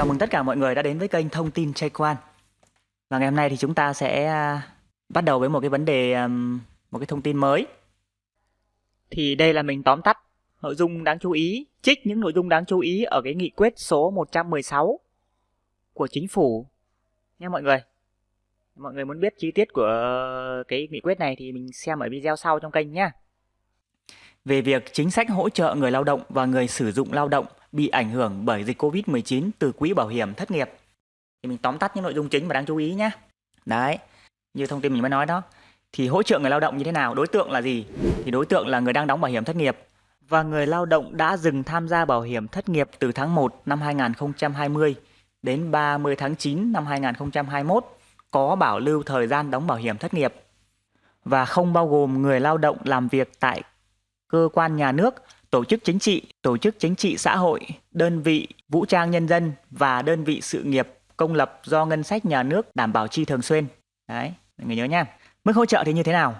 Chào mừng tất cả mọi người đã đến với kênh Thông tin Trai Quan. Và ngày hôm nay thì chúng ta sẽ à, bắt đầu với một cái vấn đề, một cái thông tin mới. Thì đây là mình tóm tắt nội dung đáng chú ý, trích những nội dung đáng chú ý ở cái nghị quyết số 116 của chính phủ nha mọi người. Mọi người muốn biết chi tiết của cái nghị quyết này thì mình xem ở video sau trong kênh nhé. Về việc chính sách hỗ trợ người lao động và người sử dụng lao động bị ảnh hưởng bởi dịch Covid-19 từ quỹ bảo hiểm thất nghiệp. Thì mình tóm tắt những nội dung chính mà đáng chú ý nhé. Đấy, như thông tin mình mới nói đó. Thì hỗ trợ người lao động như thế nào? Đối tượng là gì? Thì đối tượng là người đang đóng bảo hiểm thất nghiệp và người lao động đã dừng tham gia bảo hiểm thất nghiệp từ tháng 1 năm 2020 đến 30 tháng 9 năm 2021 có bảo lưu thời gian đóng bảo hiểm thất nghiệp và không bao gồm người lao động làm việc tại cơ quan nhà nước, tổ chức chính trị, tổ chức chính trị xã hội, đơn vị vũ trang nhân dân và đơn vị sự nghiệp công lập do ngân sách nhà nước đảm bảo chi thường xuyên. Đấy, mọi người nhớ nha. Mức hỗ trợ thì như thế nào?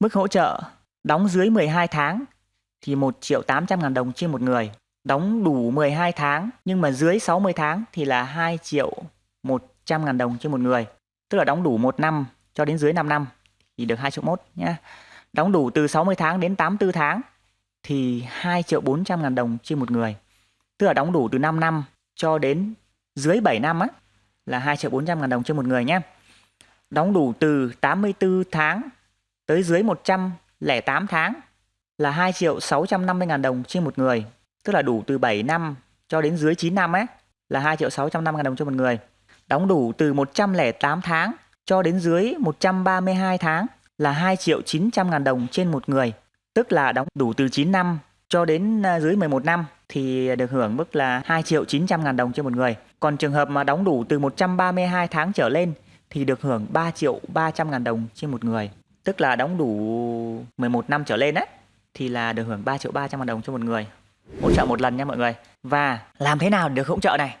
Mức hỗ trợ đóng dưới 12 tháng thì 1 triệu 800 ngàn đồng trên một người. Đóng đủ 12 tháng nhưng mà dưới 60 tháng thì là 2 triệu 100 ngàn đồng trên một người. Tức là đóng đủ 1 năm cho đến dưới 5 năm thì được 2 triệu 1 nhá. Đóng đủ từ 60 tháng đến 84 tháng thì 2 triệu 400 ngàn đồng trên một người. Tức là đóng đủ từ 5 năm cho đến dưới 7 năm á, là 2 triệu 400 ngàn đồng trên một người nhé. Đóng đủ từ 84 tháng tới dưới 108 tháng là 2 triệu 650 ngàn đồng trên một người. Tức là đủ từ 7 năm cho đến dưới 9 năm ấy là 2 triệu 650 ngàn đồng cho một người. Đóng đủ từ 108 tháng cho đến dưới 132 tháng là 2 triệu 900 ngàn đồng trên một người tức là đóng đủ từ 9 năm cho đến à, dưới 11 năm thì được hưởng mức là 2 triệu 900 ngàn đồng trên một người. Còn trường hợp mà đóng đủ từ 132 tháng trở lên thì được hưởng 3 triệu 300 ngàn đồng trên một người. Tức là đóng đủ 11 năm trở lên ấy, thì là được hưởng 3 triệu 300 ngàn đồng cho một người. Hỗ trợ một lần nha mọi người. Và làm thế nào để được hỗ trợ này?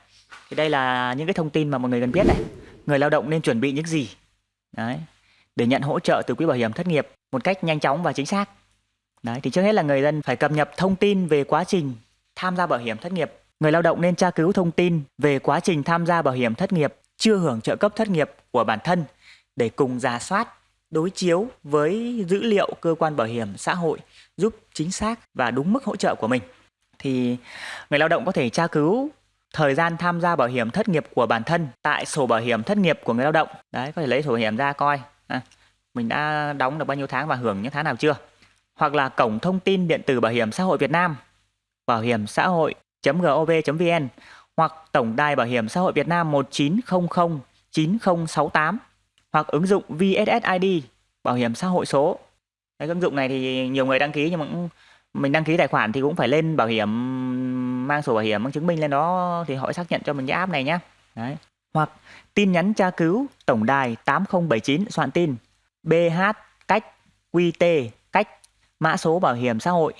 Thì đây là những cái thông tin mà mọi người cần biết này. Người lao động nên chuẩn bị những gì? Đấy. Để nhận hỗ trợ từ quỹ bảo hiểm thất nghiệp một cách nhanh chóng và chính xác. Đấy, thì trước hết là người dân phải cập nhật thông tin về quá trình tham gia bảo hiểm thất nghiệp. Người lao động nên tra cứu thông tin về quá trình tham gia bảo hiểm thất nghiệp chưa hưởng trợ cấp thất nghiệp của bản thân để cùng giả soát, đối chiếu với dữ liệu cơ quan bảo hiểm xã hội giúp chính xác và đúng mức hỗ trợ của mình. Thì người lao động có thể tra cứu thời gian tham gia bảo hiểm thất nghiệp của bản thân tại sổ bảo hiểm thất nghiệp của người lao động. Đấy, có thể lấy sổ bảo hiểm ra coi. À, mình đã đóng được bao nhiêu tháng và hưởng những tháng nào chưa hoặc là cổng thông tin điện tử bảo hiểm xã hội Việt Nam bảo hiểm xã hội.gov.vn hoặc tổng đài bảo hiểm xã hội Việt Nam 1900 9068 hoặc ứng dụng VSSID bảo hiểm xã hội số. Cái ứng dụng này thì nhiều người đăng ký nhưng mà cũng, mình đăng ký tài khoản thì cũng phải lên bảo hiểm mang sổ bảo hiểm mang chứng minh lên đó thì họ xác nhận cho mình cái app này nhé. Đấy. Hoặc tin nhắn tra cứu tổng đài 8079 soạn tin BH cách QT mã số bảo hiểm xã hội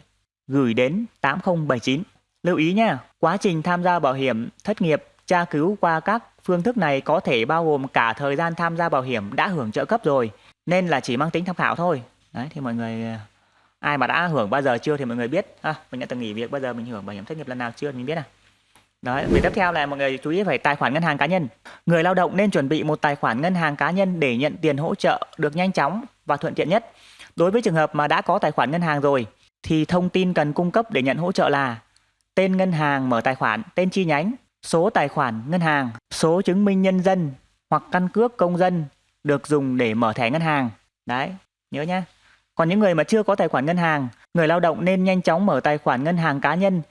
gửi đến 8079. Lưu ý nha, quá trình tham gia bảo hiểm thất nghiệp tra cứu qua các phương thức này có thể bao gồm cả thời gian tham gia bảo hiểm đã hưởng trợ cấp rồi, nên là chỉ mang tính tham khảo thôi. Đấy thì mọi người ai mà đã hưởng bao giờ chưa thì mọi người biết à, mình đã từng nghỉ việc bao giờ mình hưởng bảo hiểm thất nghiệp lần nào chưa thì mình biết à. Đấy, việc tiếp theo là mọi người chú ý phải tài khoản ngân hàng cá nhân. Người lao động nên chuẩn bị một tài khoản ngân hàng cá nhân để nhận tiền hỗ trợ được nhanh chóng và thuận tiện nhất. Đối với trường hợp mà đã có tài khoản ngân hàng rồi thì thông tin cần cung cấp để nhận hỗ trợ là tên ngân hàng mở tài khoản, tên chi nhánh, số tài khoản ngân hàng, số chứng minh nhân dân hoặc căn cước công dân được dùng để mở thẻ ngân hàng. Đấy, nhớ nhá. Còn những người mà chưa có tài khoản ngân hàng, người lao động nên nhanh chóng mở tài khoản ngân hàng cá nhân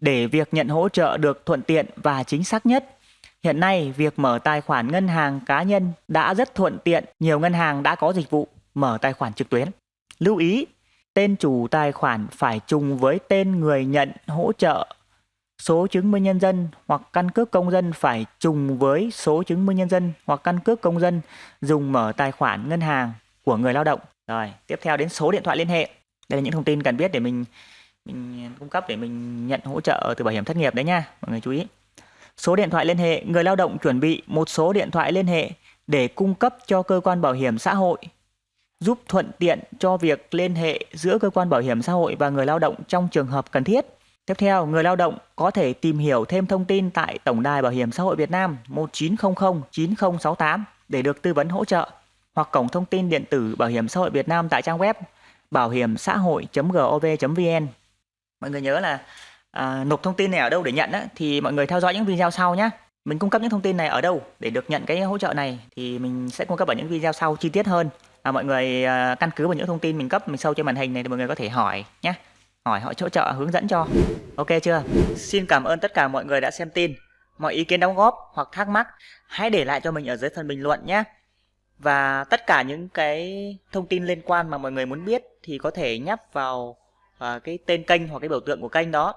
để việc nhận hỗ trợ được thuận tiện và chính xác nhất. Hiện nay, việc mở tài khoản ngân hàng cá nhân đã rất thuận tiện, nhiều ngân hàng đã có dịch vụ mở tài khoản trực tuyến. Lưu ý, tên chủ tài khoản phải trùng với tên người nhận hỗ trợ. Số chứng minh nhân dân hoặc căn cước công dân phải trùng với số chứng minh nhân dân hoặc căn cước công dân dùng mở tài khoản ngân hàng của người lao động. Rồi, tiếp theo đến số điện thoại liên hệ. Đây là những thông tin cần biết để mình mình cung cấp để mình nhận hỗ trợ từ bảo hiểm thất nghiệp đấy nha, mọi người chú ý. Số điện thoại liên hệ, người lao động chuẩn bị một số điện thoại liên hệ để cung cấp cho cơ quan bảo hiểm xã hội giúp thuận tiện cho việc liên hệ giữa cơ quan bảo hiểm xã hội và người lao động trong trường hợp cần thiết. Tiếp theo, người lao động có thể tìm hiểu thêm thông tin tại Tổng đài Bảo hiểm xã hội Việt Nam 1900 9068 để được tư vấn hỗ trợ hoặc cổng thông tin điện tử Bảo hiểm xã hội Việt Nam tại trang web bảo hiểm xã hội.gov.vn. Mọi người nhớ là à, nộp thông tin này ở đâu để nhận á, thì mọi người theo dõi những video sau nhé. Mình cung cấp những thông tin này ở đâu để được nhận cái hỗ trợ này thì mình sẽ cung cấp ở những video sau chi tiết hơn. À, mọi người à, căn cứ vào những thông tin mình cấp mình sâu trên màn hình này thì mọi người có thể hỏi nhé. Hỏi họ hỗ trợ hướng dẫn cho. Ok chưa? Xin cảm ơn tất cả mọi người đã xem tin. Mọi ý kiến đóng góp hoặc thắc mắc hãy để lại cho mình ở dưới phần bình luận nhé. Và tất cả những cái thông tin liên quan mà mọi người muốn biết thì có thể nhấp vào uh, cái tên kênh hoặc cái biểu tượng của kênh đó.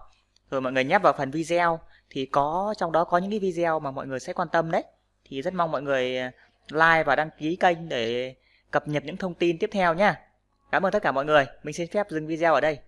Rồi mọi người nhấp vào phần video thì có trong đó có những cái video mà mọi người sẽ quan tâm đấy. Thì rất mong mọi người à, like và đăng ký kênh để cập nhật những thông tin tiếp theo nhé. Cảm ơn tất cả mọi người. Mình xin phép dừng video ở đây.